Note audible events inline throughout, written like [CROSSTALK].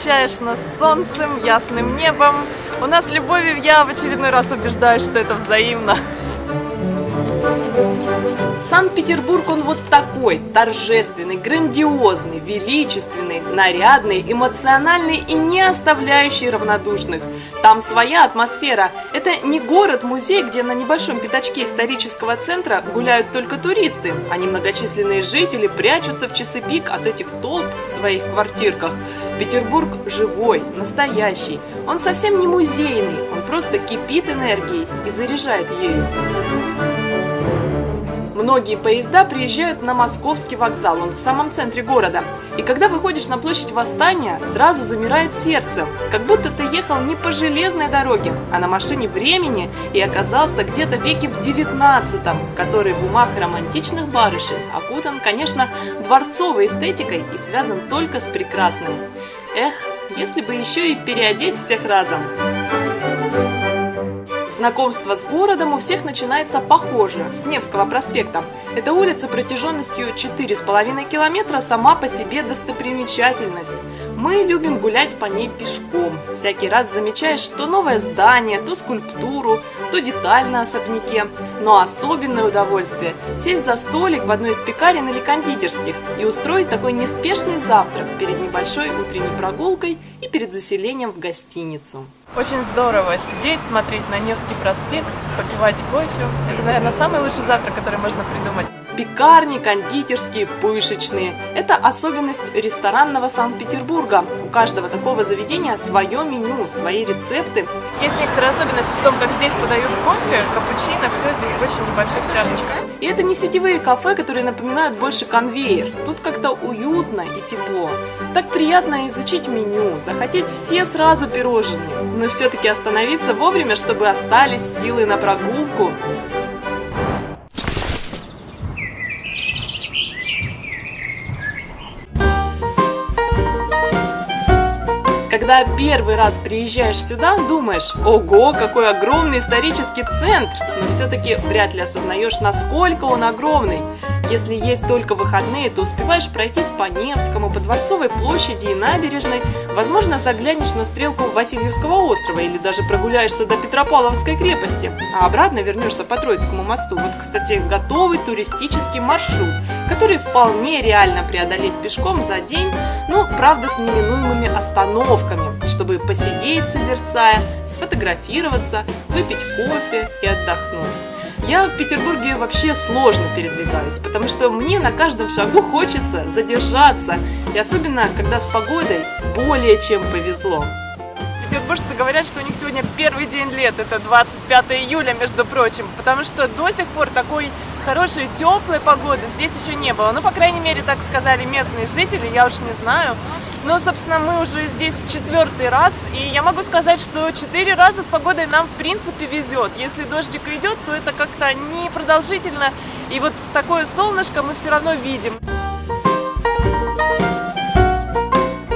Встречаешь нас солнцем, ясным небом. У нас любовью я в очередной раз убеждаюсь, что это взаимно. Санкт-Петербург, он вот такой, торжественный, грандиозный, величественный, нарядный, эмоциональный и не оставляющий равнодушных. Там своя атмосфера. Это не город-музей, где на небольшом пятачке исторического центра гуляют только туристы, а немногочисленные жители прячутся в часы пик от этих толп в своих квартирках. Петербург живой, настоящий. Он совсем не музейный, он просто кипит энергией и заряжает ею. Многие поезда приезжают на Московский вокзал, он в самом центре города. И когда выходишь на площадь Восстания, сразу замирает сердце, как будто ты ехал не по железной дороге, а на машине времени и оказался где-то веке в 19 который в умах романтичных барышень окутан, конечно, дворцовой эстетикой и связан только с прекрасным. Эх, если бы еще и переодеть всех разом. Знакомство с городом у всех начинается похоже, с Невского проспекта. Эта улица протяженностью 4,5 километра сама по себе достопримечательность. Мы любим гулять по ней пешком. Всякий раз замечаешь, что новое здание, то скульптуру, то деталь на особняке. Но особенное удовольствие – сесть за столик в одной из пекарен или кондитерских и устроить такой неспешный завтрак перед небольшой утренней прогулкой и перед заселением в гостиницу. Очень здорово сидеть, смотреть на Невский проспект, попивать кофе. Это, наверное, самый лучший завтрак, который можно придумать. Пекарни, кондитерские, пышечные. Это особенность ресторанного Санкт-Петербурга. У каждого такого заведения свое меню, свои рецепты. Есть некоторые особенности в том, как здесь подают кофе, капучино, все здесь в очень небольших чашечках. И это не сетевые кафе, которые напоминают больше конвейер. Тут как-то уютно и тепло. Так приятно изучить меню, захотеть все сразу пирожные, но все-таки остановиться вовремя, чтобы остались силы на прогулку. Когда первый раз приезжаешь сюда, думаешь, ого, какой огромный исторический центр, но все-таки вряд ли осознаешь, насколько он огромный. Если есть только выходные, то успеваешь пройтись по Невскому, по Дворцовой площади и набережной, возможно, заглянешь на стрелку Васильевского острова или даже прогуляешься до Петропавловской крепости, а обратно вернешься по Троицкому мосту. Вот, кстати, готовый туристический маршрут, который вполне реально преодолеть пешком за день, но, правда, с неминуемыми остановками, чтобы посидеть, созерцая, сфотографироваться, выпить кофе и отдохнуть. Я в Петербурге вообще сложно передвигаюсь, потому что мне на каждом шагу хочется задержаться, и особенно, когда с погодой более чем повезло. Петербуржцы говорят, что у них сегодня первый день лет, это 25 июля, между прочим, потому что до сих пор такой хорошей, теплой погоды здесь еще не было. Ну, по крайней мере, так сказали местные жители, я уж не знаю. Но, собственно, мы уже здесь четвертый раз, и я могу сказать, что четыре раза с погодой нам, в принципе, везет. Если дождик идет, то это как-то непродолжительно, и вот такое солнышко мы все равно видим.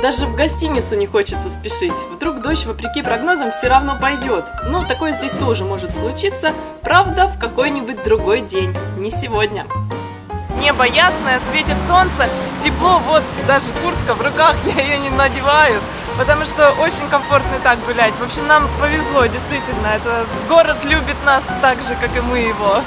Даже в гостиницу не хочется спешить. Вдруг дождь, вопреки прогнозам, все равно пойдет. Но такое здесь тоже может случиться, правда, в какой-нибудь другой день, не сегодня небо ясное, светит солнце, тепло, вот даже куртка в руках, [LAUGHS] я ее не надеваю, потому что очень комфортно так гулять. В общем, нам повезло, действительно, это город любит нас так же, как и мы его.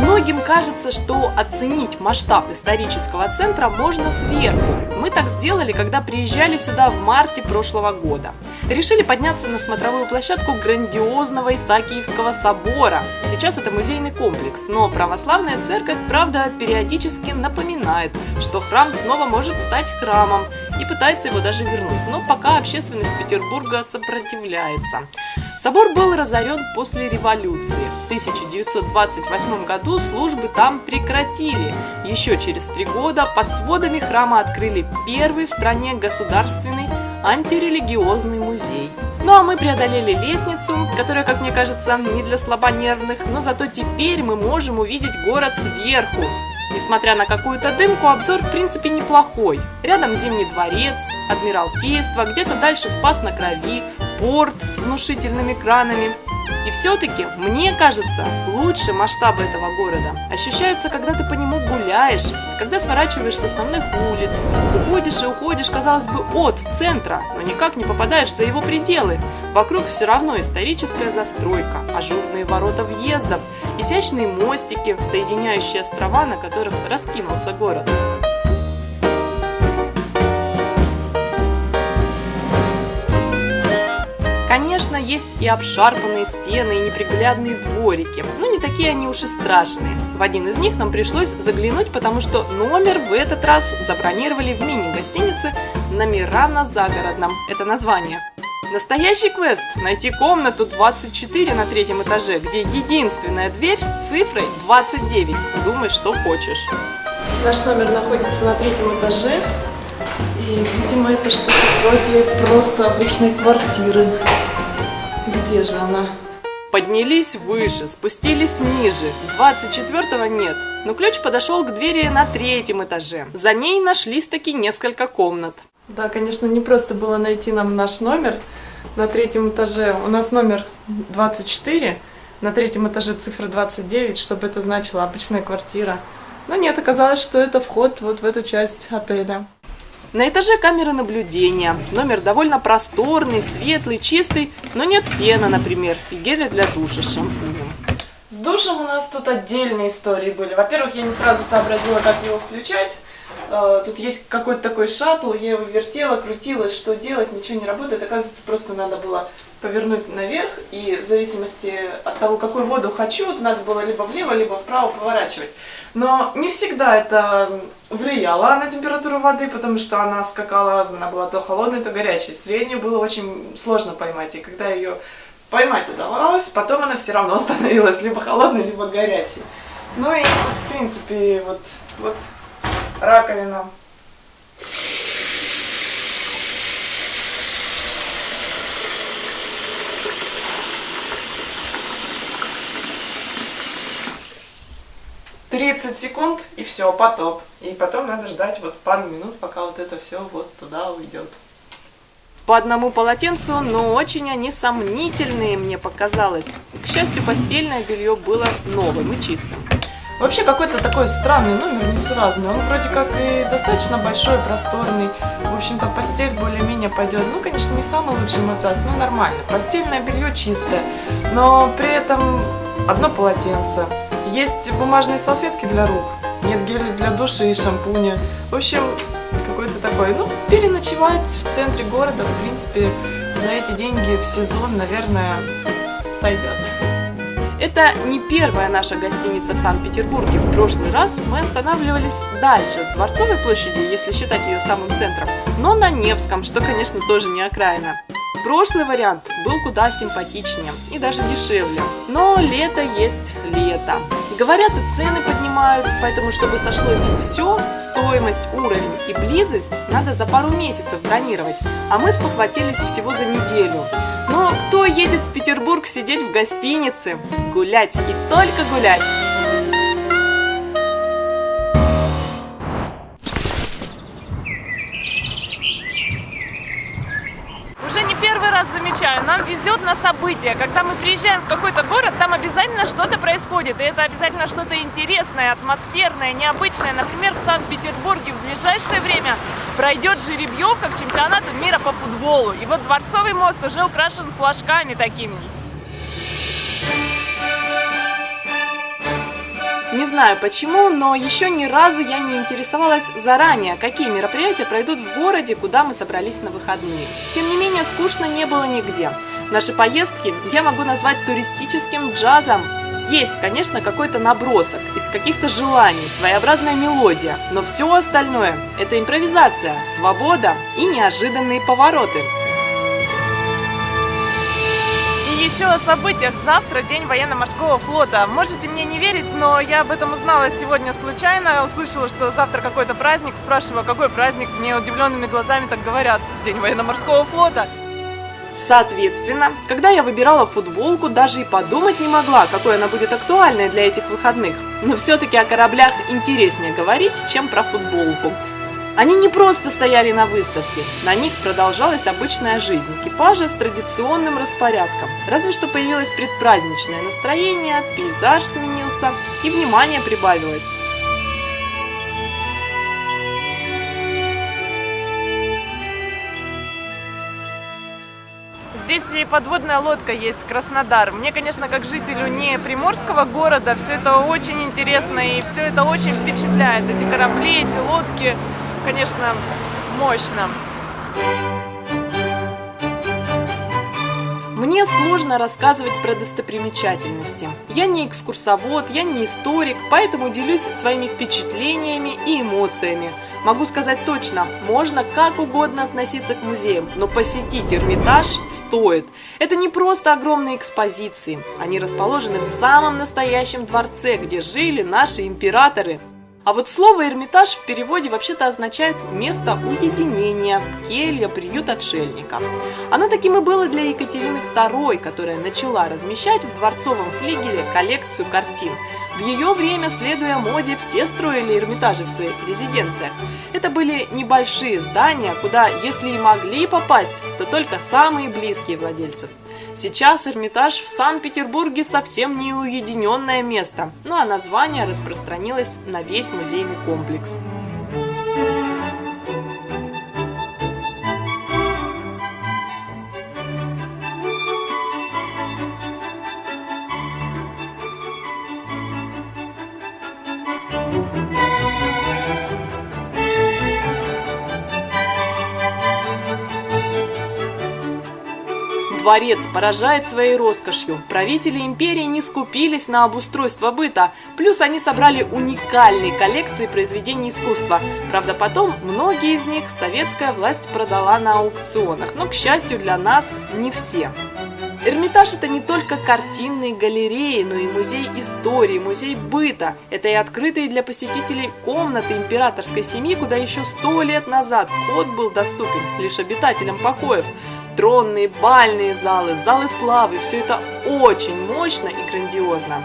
Многим кажется, что оценить масштаб исторического центра можно сверху. Мы так сделали, когда приезжали сюда в марте прошлого года. Решили подняться на смотровую площадку грандиозного Исаакиевского собора. Сейчас это музейный комплекс, но православная церковь, правда, периодически напоминает, что храм снова может стать храмом и пытается его даже вернуть. Но пока общественность Петербурга сопротивляется. Собор был разорен после революции. В 1928 году службы там прекратили. Еще через три года под сводами храма открыли первый в стране государственный антирелигиозный музей. Ну а мы преодолели лестницу, которая, как мне кажется, не для слабонервных, но зато теперь мы можем увидеть город сверху. Несмотря на какую-то дымку, обзор в принципе неплохой. Рядом Зимний дворец, Адмиралтейство, где-то дальше Спас на Крови, порт с внушительными кранами. И все-таки, мне кажется, лучше масштабы этого города ощущаются, когда ты по нему гуляешь, когда сворачиваешь с основных улиц, уходишь и уходишь, казалось бы, от центра, но никак не попадаешь за его пределы. Вокруг все равно историческая застройка, ажурные ворота въездов, изящные мостики, соединяющие острова, на которых раскинулся город. Конечно, есть и обшарпанные стены, и неприглядные дворики, но не такие они уж и страшные. В один из них нам пришлось заглянуть, потому что номер в этот раз забронировали в мини-гостинице «Номера на загородном». Это название. Настоящий квест – найти комнату 24 на третьем этаже, где единственная дверь с цифрой 29. Думай, что хочешь. Наш номер находится на третьем этаже. И, видимо, это что-то вроде просто обычной квартиры. Где же она? Поднялись выше, спустились ниже. 24-го нет. Но ключ подошел к двери на третьем этаже. За ней нашлись таки несколько комнат. Да, конечно, не просто было найти нам наш номер на третьем этаже. У нас номер 24, на третьем этаже цифра 29, чтобы это значило обычная квартира. Но нет, оказалось, что это вход вот в эту часть отеля. На этаже камеры наблюдения. Номер довольно просторный, светлый, чистый, но нет фена, например, и геля для душа с шампунем. С душем у нас тут отдельные истории были. Во-первых, я не сразу сообразила, как его включать. Э, тут есть какой-то такой шаттл, я его вертела, крутила, что делать, ничего не работает. Оказывается, просто надо было повернуть наверх, и в зависимости от того, какую воду хочу, надо было либо влево, либо вправо поворачивать. Но не всегда это влияло на температуру воды, потому что она скакала, она была то холодной, то горячей. Среднюю было очень сложно поймать, и когда ее поймать удавалось, потом она все равно [LAUGHS] становилась либо холодной, либо горячей. Ну и тут, в принципе, вот, вот раковина. 30 секунд и все, потоп. И потом надо ждать вот пару минут, пока вот это все вот туда уйдет. По одному полотенцу, но очень они сомнительные, мне показалось. К счастью, постельное белье было новым и чистым. Вообще какой-то такой странный номер, несуразный. Он вроде как и достаточно большой, просторный. В общем-то, постель более-менее пойдет. Ну, конечно, не самый лучший матрас, но нормально. Постельное белье чистое, но при этом одно полотенце. Есть бумажные салфетки для рук, нет геля для души и шампуня. В общем, какой-то такой, ну, переночевать в центре города, в принципе, за эти деньги в сезон, наверное, сойдет. Это не первая наша гостиница в Санкт-Петербурге. В прошлый раз мы останавливались дальше, от Дворцовой площади, если считать ее самым центром, но на Невском, что, конечно, тоже не окраина. Прошлый вариант был куда симпатичнее и даже дешевле. Но лето есть лето. Говорят, и цены поднимают, поэтому, чтобы сошлось все, стоимость, уровень и близость надо за пару месяцев бронировать, а мы спохватились всего за неделю. Но кто едет в Петербург сидеть в гостинице? Гулять и только гулять! Замечаю, нам везет на события. Когда мы приезжаем в какой-то город, там обязательно что-то происходит. И это обязательно что-то интересное, атмосферное, необычное. Например, в Санкт-Петербурге в ближайшее время пройдет жеребьевка к чемпионату мира по футболу. И вот Дворцовый мост уже украшен флажками такими. Знаю почему, но еще ни разу я не интересовалась заранее, какие мероприятия пройдут в городе, куда мы собрались на выходные. Тем не менее, скучно не было нигде. Наши поездки я могу назвать туристическим джазом. Есть, конечно, какой-то набросок из каких-то желаний, своеобразная мелодия, но все остальное – это импровизация, свобода и неожиданные повороты еще о событиях. Завтра день военно-морского флота. Можете мне не верить, но я об этом узнала сегодня случайно. Услышала, что завтра какой-то праздник. Спрашиваю, а какой праздник? Мне удивленными глазами так говорят. День военно-морского флота. Соответственно, когда я выбирала футболку, даже и подумать не могла, какой она будет актуальной для этих выходных. Но все-таки о кораблях интереснее говорить, чем про футболку. Они не просто стояли на выставке, на них продолжалась обычная жизнь экипажа с традиционным распорядком. Разве что появилось предпраздничное настроение, пейзаж сменился и внимание прибавилось. Здесь и подводная лодка есть, Краснодар. Мне, конечно, как жителю не приморского города, все это очень интересно и все это очень впечатляет. Эти корабли, эти лодки, конечно, мощно. Мне сложно рассказывать про достопримечательности. Я не экскурсовод, я не историк, поэтому делюсь своими впечатлениями и эмоциями. Могу сказать точно, можно как угодно относиться к музеям, но посетить Эрмитаж стоит. Это не просто огромные экспозиции, они расположены в самом настоящем дворце, где жили наши императоры. А вот слово «Эрмитаж» в переводе вообще-то означает «место уединения», «келья», «приют отшельника». Оно таким и было для Екатерины II, которая начала размещать в дворцовом флигеле коллекцию картин. В ее время, следуя моде, все строили Эрмитажи в своих резиденциях. Это были небольшие здания, куда, если и могли попасть, то только самые близкие владельцы – Сейчас Эрмитаж в Санкт-Петербурге совсем не уединенное место, ну а название распространилось на весь музейный комплекс. Дворец поражает своей роскошью. Правители империи не скупились на обустройство быта, плюс они собрали уникальные коллекции произведений искусства. Правда, потом многие из них советская власть продала на аукционах, но, к счастью для нас, не все. Эрмитаж – это не только картинные галереи, но и музей истории, музей быта. Это и открытые для посетителей комнаты императорской семьи, куда еще сто лет назад вход был доступен лишь обитателям покоев тронные, бальные залы, залы славы. Все это очень мощно и грандиозно.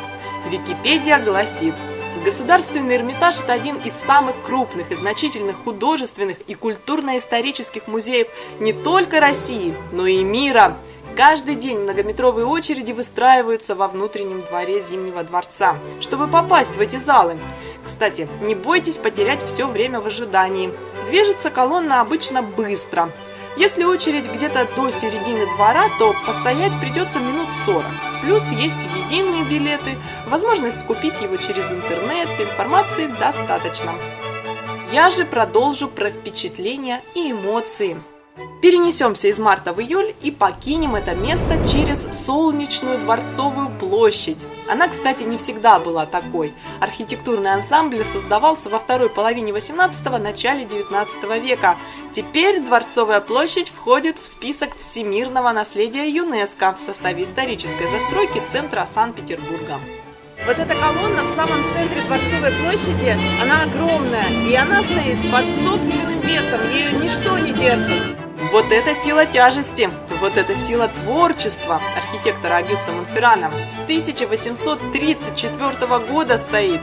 Википедия гласит, Государственный Эрмитаж – это один из самых крупных и значительных художественных и культурно-исторических музеев не только России, но и мира. Каждый день многометровые очереди выстраиваются во внутреннем дворе Зимнего дворца, чтобы попасть в эти залы. Кстати, не бойтесь потерять все время в ожидании. Движется колонна обычно быстро – если очередь где-то до середины двора, то постоять придется минут 40. Плюс есть единые билеты, возможность купить его через интернет, информации достаточно. Я же продолжу про впечатления и эмоции. Перенесемся из марта в июль и покинем это место через солнечную Дворцовую площадь. Она, кстати, не всегда была такой. Архитектурный ансамбль создавался во второй половине 18-го, начале 19 века. Теперь Дворцовая площадь входит в список всемирного наследия ЮНЕСКО в составе исторической застройки центра Санкт-Петербурга. Вот эта колонна в самом центре Дворцовой площади, она огромная, и она стоит под собственным весом, ее ничто не держит. Вот это сила тяжести, вот это сила творчества архитектора Агюста Монферрана с 1834 года стоит.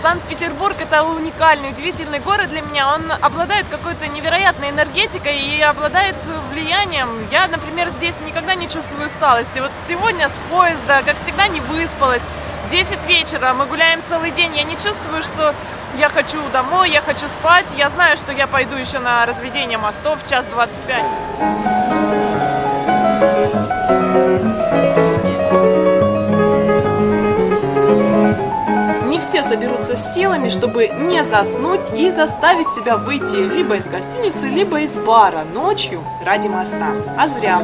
Санкт-Петербург это уникальный, удивительный город для меня. Он обладает какой-то невероятной энергетикой и обладает влиянием. Я, например, здесь никогда не чувствую усталости. Вот сегодня с поезда, как всегда, не выспалась. 10 вечера, мы гуляем целый день. Я не чувствую, что я хочу домой, я хочу спать. Я знаю, что я пойду еще на разведение мостов в час 25. Не все соберутся с силами, чтобы не заснуть и заставить себя выйти либо из гостиницы, либо из бара ночью ради моста. А зря.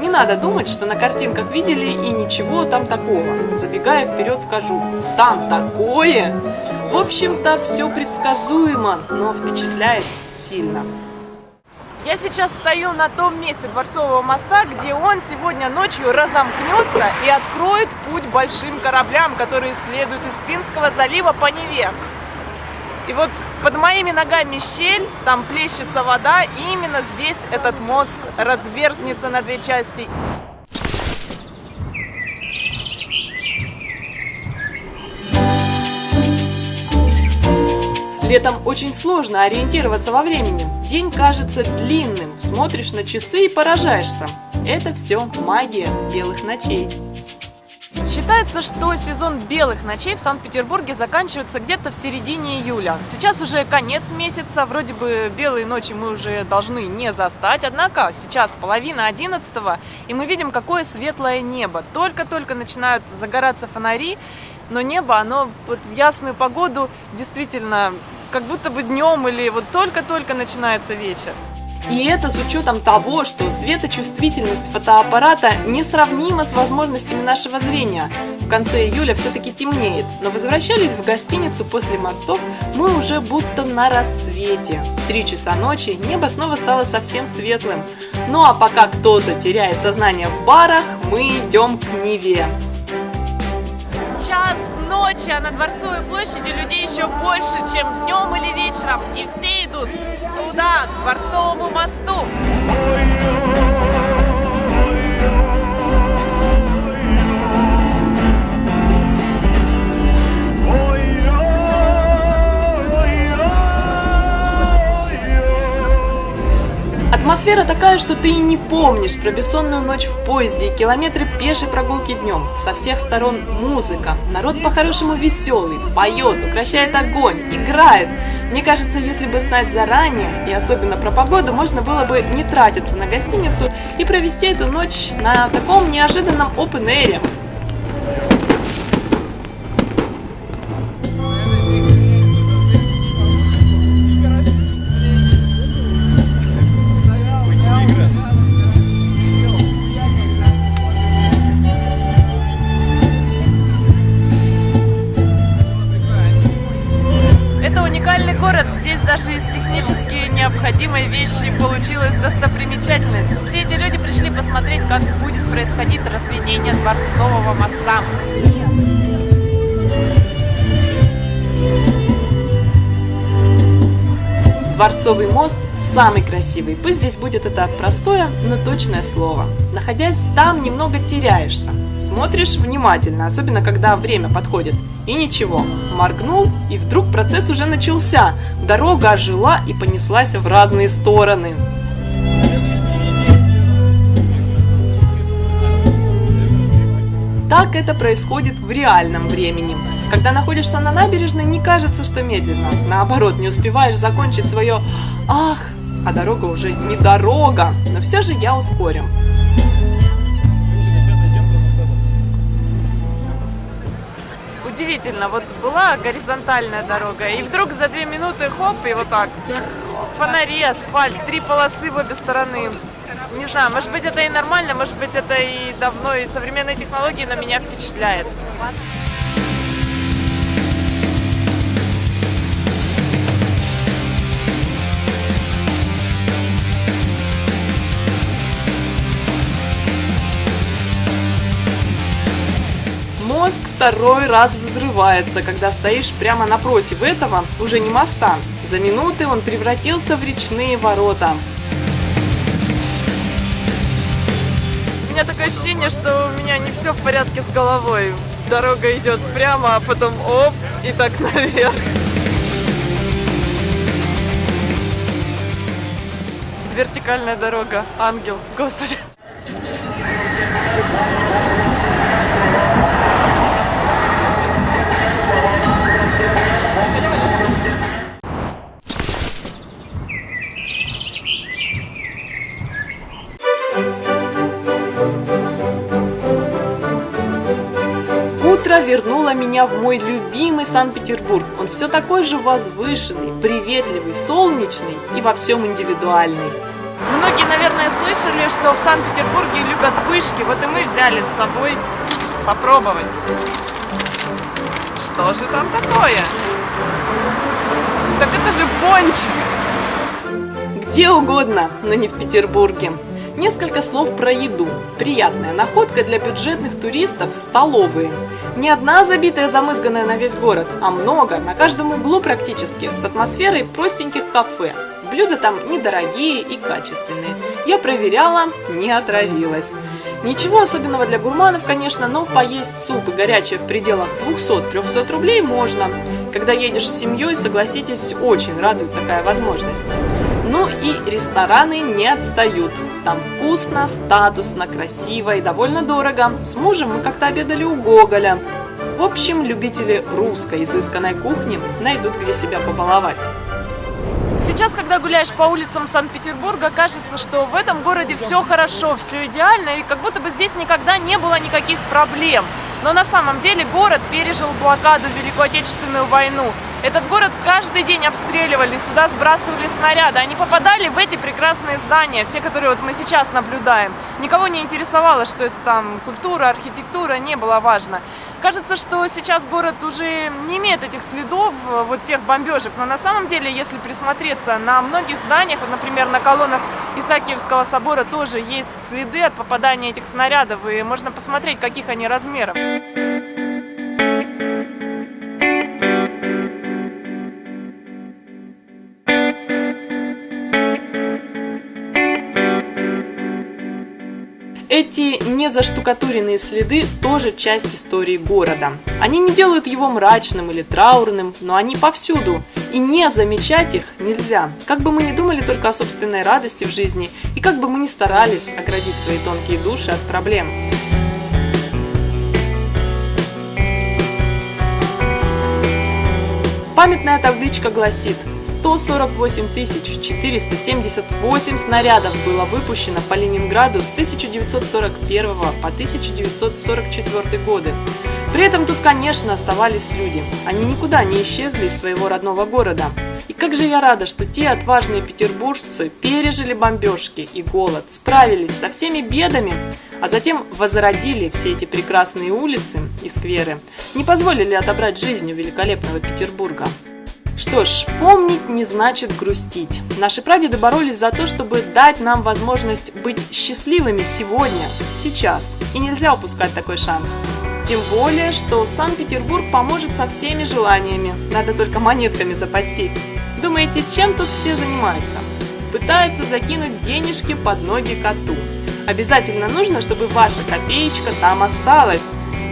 Не надо думать, что на картинках видели и ничего там такого. Забегая вперед скажу, там такое! В общем-то, все предсказуемо, но впечатляет сильно. Я сейчас стою на том месте Дворцового моста, где он сегодня ночью разомкнется и откроет путь большим кораблям, которые следуют из Финского залива по Неве. И вот под моими ногами щель, там плещется вода, и именно здесь этот мост разверзнется на две части. Летом очень сложно ориентироваться во времени. День кажется длинным, смотришь на часы и поражаешься. Это все магия белых ночей. Считается, что сезон белых ночей в Санкт-Петербурге заканчивается где-то в середине июля. Сейчас уже конец месяца, вроде бы белые ночи мы уже должны не застать, однако сейчас половина одиннадцатого, и мы видим, какое светлое небо. Только-только начинают загораться фонари, но небо, оно вот в ясную погоду действительно как будто бы днем или вот только-только начинается вечер. И это с учетом того, что светочувствительность фотоаппарата несравнима с возможностями нашего зрения. В конце июля все-таки темнеет, но возвращались в гостиницу после мостов мы уже будто на рассвете. В три часа ночи небо снова стало совсем светлым. Ну а пока кто-то теряет сознание в барах, мы идем к Неве ночи, а на Дворцовой площади людей еще больше, чем днем или вечером. И все идут туда, к Дворцовому мосту. Атмосфера такая, что ты и не помнишь про бессонную ночь в поезде и километры пешей прогулки днем. Со всех сторон музыка. Народ по-хорошему веселый, поет, укращает огонь, играет. Мне кажется, если бы знать заранее, и особенно про погоду, можно было бы не тратиться на гостиницу и провести эту ночь на таком неожиданном open-air. Даже из технически необходимой вещи получилась достопримечательность. Все эти люди пришли посмотреть, как будет происходить разведение Дворцового моста. Дворцовый мост самый красивый. Пусть здесь будет это простое, но точное слово. Находясь там, немного теряешься. Смотришь внимательно, особенно когда время подходит. И ничего, моргнул, и вдруг процесс уже начался. Дорога ожила и понеслась в разные стороны. Так это происходит в реальном времени. Когда находишься на набережной, не кажется, что медленно. Наоборот, не успеваешь закончить свое «ах», а дорога уже не дорога. Но все же я ускорю. Удивительно, вот была горизонтальная дорога, и вдруг за две минуты хоп, и вот так. Фонари, асфальт, три полосы в обе стороны. Не знаю, может быть это и нормально, может быть это и давно, и современные технологии на меня впечатляет. Второй раз взрывается, когда стоишь прямо напротив этого, уже не моста. За минуты он превратился в речные ворота. У меня такое ощущение, что у меня не все в порядке с головой. Дорога идет прямо, а потом оп, и так [LAUGHS] наверх. Вертикальная дорога, ангел, господи. Утро вернуло меня в мой любимый Санкт-Петербург. Он все такой же возвышенный, приветливый, солнечный и во всем индивидуальный. Многие, наверное, слышали, что в Санкт-Петербурге любят пышки, вот и мы взяли с собой попробовать. Что же там такое? Так это же пончик! Где угодно, но не в Петербурге. Несколько слов про еду. Приятная находка для бюджетных туристов – столовые. Не одна забитая, замызганная на весь город, а много, на каждом углу практически, с атмосферой простеньких кафе. Блюда там недорогие и качественные. Я проверяла, не отравилась. Ничего особенного для гурманов, конечно, но поесть суп и горячее в пределах 200-300 рублей можно. Когда едешь с семьей, согласитесь, очень радует такая возможность. Ну и рестораны не отстают. Там вкусно, статусно, красиво и довольно дорого. С мужем мы как-то обедали у Гоголя. В общем, любители русской изысканной кухни найдут где себя побаловать. Сейчас, когда гуляешь по улицам Санкт-Петербурга, кажется, что в этом городе все хорошо, все идеально, и как будто бы здесь никогда не было никаких проблем. Но на самом деле город пережил блокаду Великую Отечественную войну. Этот город каждый день обстреливали, сюда сбрасывали снаряды. Они попадали в эти прекрасные здания, те, которые вот мы сейчас наблюдаем. Никого не интересовало, что это там культура, архитектура, не было важно. Кажется, что сейчас город уже не имеет этих следов, э, вот тех бомбежек, но на самом деле, если присмотреться, на многих зданиях, вот, например, на колоннах Исаакиевского собора тоже есть следы от попадания этих снарядов, и можно посмотреть, каких они размеров. Эти незаштукатуренные следы тоже часть истории города. Они не делают его мрачным или траурным, но они повсюду, и не замечать их нельзя. Как бы мы ни думали только о собственной радости в жизни, и как бы мы ни старались оградить свои тонкие души от проблем. Памятная табличка гласит 148 478 снарядов было выпущено по Ленинграду с 1941 по 1944 годы. При этом тут, конечно, оставались люди. Они никуда не исчезли из своего родного города. И как же я рада, что те отважные петербуржцы пережили бомбежки и голод, справились со всеми бедами, а затем возродили все эти прекрасные улицы и скверы, не позволили отобрать жизнь у великолепного Петербурга. Что ж, помнить не значит грустить. Наши прадеды боролись за то, чтобы дать нам возможность быть счастливыми сегодня, сейчас. И нельзя упускать такой шанс. Тем более, что Санкт-Петербург поможет со всеми желаниями. Надо только монетками запастись. Думаете, чем тут все занимаются? Пытаются закинуть денежки под ноги коту. Обязательно нужно, чтобы ваша копеечка там осталась.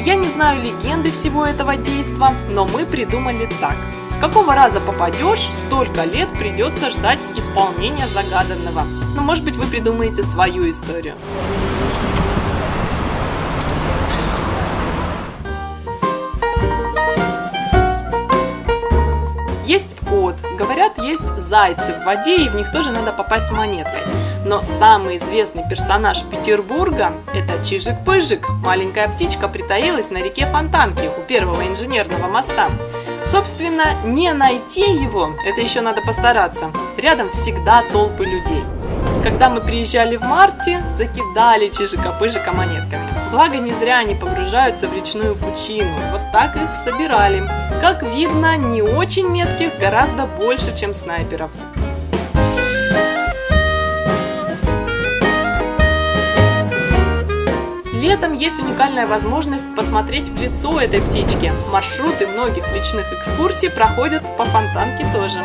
Я не знаю легенды всего этого действа, но мы придумали так. С какого раза попадешь, столько лет придется ждать исполнения загаданного. Ну, может быть, вы придумаете свою историю. Говорят, есть зайцы в воде, и в них тоже надо попасть монеткой. Но самый известный персонаж Петербурга – это Чижик-Пыжик. Маленькая птичка притаилась на реке Фонтанки у первого инженерного моста. Собственно, не найти его – это еще надо постараться. Рядом всегда толпы людей. Когда мы приезжали в марте, закидали Чижика-Пыжика монетками. Благо, не зря они погружаются в речную пучину. Вот так их собирали. Как видно, не очень метких гораздо больше, чем снайперов. Летом есть уникальная возможность посмотреть в лицо этой птички. Маршруты многих личных экскурсий проходят по фонтанке тоже.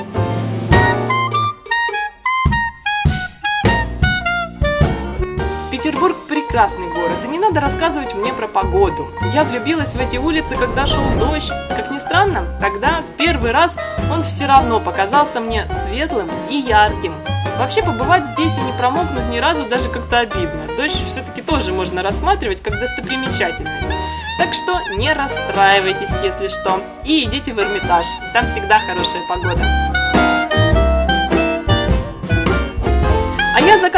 Прекрасный город, и не надо рассказывать мне про погоду. Я влюбилась в эти улицы, когда шел дождь. Как ни странно, тогда в первый раз он все равно показался мне светлым и ярким. Вообще побывать здесь и не промокнуть ни разу даже как-то обидно. Дождь все-таки тоже можно рассматривать как достопримечательность. Так что не расстраивайтесь, если что, и идите в Эрмитаж, там всегда хорошая погода.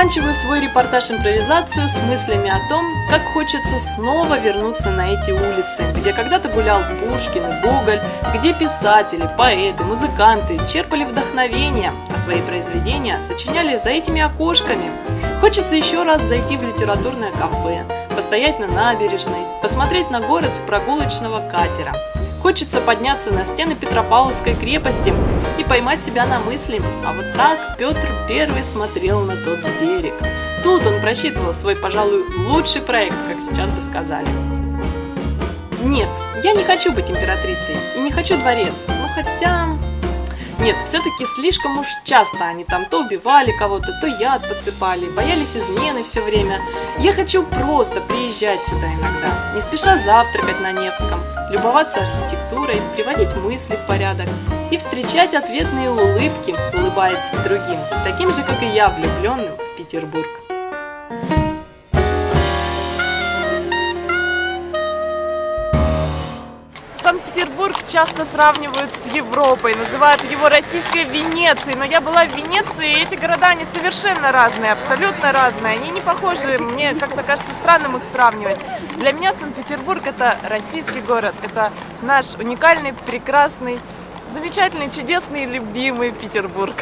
Заканчиваю свой репортаж-импровизацию с мыслями о том, как хочется снова вернуться на эти улицы, где когда-то гулял Пушкин и Гоголь, где писатели, поэты, музыканты черпали вдохновение, а свои произведения сочиняли за этими окошками. Хочется еще раз зайти в литературное кафе, постоять на набережной, посмотреть на город с прогулочного катера. Хочется подняться на стены Петропавловской крепости и поймать себя на мысли, а вот так Петр Первый смотрел на тот берег. Тут он просчитывал свой, пожалуй, лучший проект, как сейчас бы сказали. Нет, я не хочу быть императрицей и не хочу дворец, ну хотя... Нет, все-таки слишком уж часто они там то убивали кого-то, то яд подсыпали, боялись измены все время. Я хочу просто приезжать сюда иногда, не спеша завтракать на Невском, любоваться архитектурой, приводить мысли в порядок и встречать ответные улыбки, улыбаясь другим, таким же, как и я, влюбленным в Петербург. Санкт-Петербург часто сравнивают с Европой, называют его российской Венецией, но я была в Венеции, и эти города, они совершенно разные, абсолютно разные, они не похожи, мне как-то кажется странным их сравнивать. Для меня Санкт-Петербург это российский город, это наш уникальный, прекрасный, замечательный, чудесный, любимый Петербург.